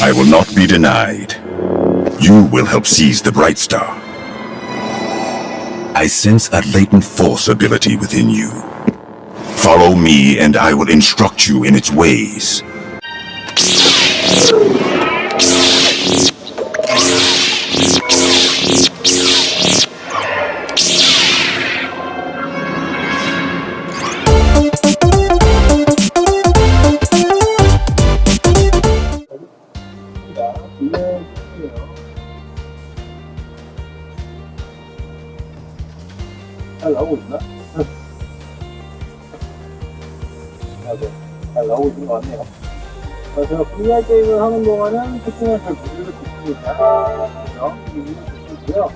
I will not be denied. You will help seize the Bright Star. I sense a latent force ability within you. Follow me and I will instruct you in its ways. 잘 나오고 있나? 아, 네. 잘 나오고 있는 것 같네요. 어, 제가 VR 게임을 하는 동안은 특징을 잘 모르고 있습니다. 그죠? 이거 좋고요.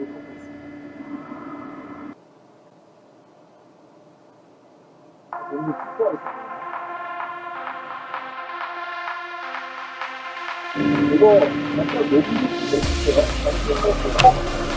모습을 보고 있습니다. 너무 특별하다. 이거 약간 녹음이 진짜 있어요.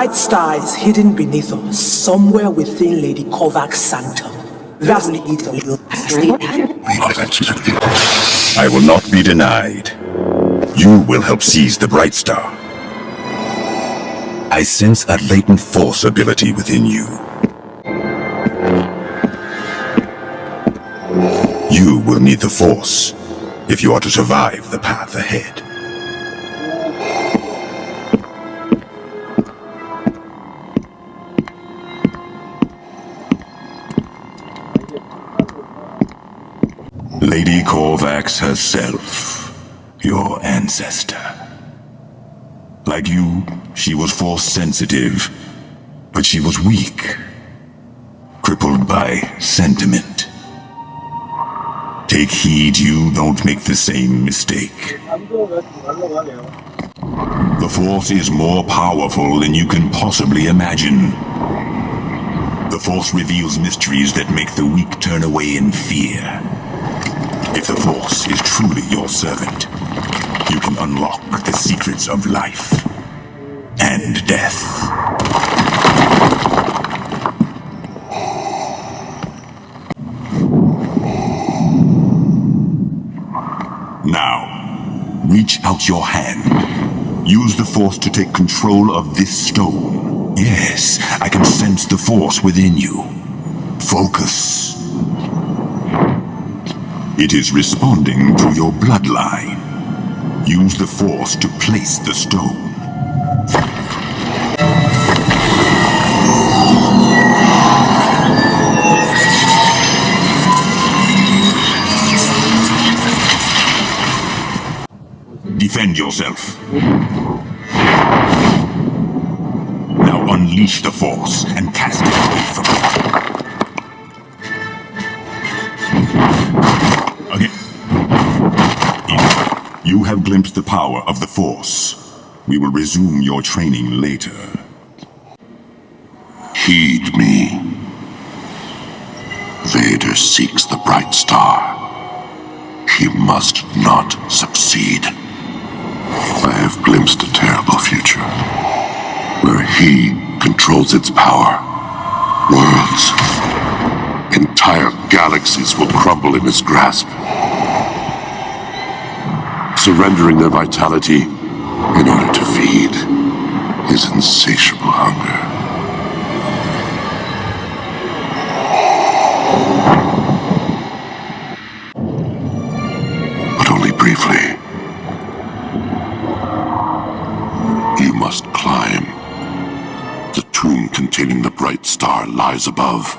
Bright star is hidden beneath us, somewhere within Lady Corvax's sanctum. That's the little I will not be denied. You will help seize the Bright Star. I sense a latent force ability within you. You will need the Force if you are to survive the path ahead. be Corvax herself, your ancestor. Like you, she was force-sensitive, but she was weak, crippled by sentiment. Take heed you don't make the same mistake. The Force is more powerful than you can possibly imagine. The Force reveals mysteries that make the weak turn away in fear. If the Force is truly your servant, you can unlock the secrets of life and death. Now, reach out your hand. Use the Force to take control of this stone. Yes, I can sense the Force within you. Focus. It is responding to your bloodline. Use the Force to place the stone. Defend yourself. Now unleash the Force and cast it away from you. Have glimpsed the power of the Force. We will resume your training later. Heed me. Vader seeks the bright star. He must not succeed. I have glimpsed a terrible future, where he controls its power. Worlds, entire galaxies will crumble in his grasp, surrendering their vitality in order to feed his insatiable hunger. But only briefly. You must climb. The tomb containing the bright star lies above.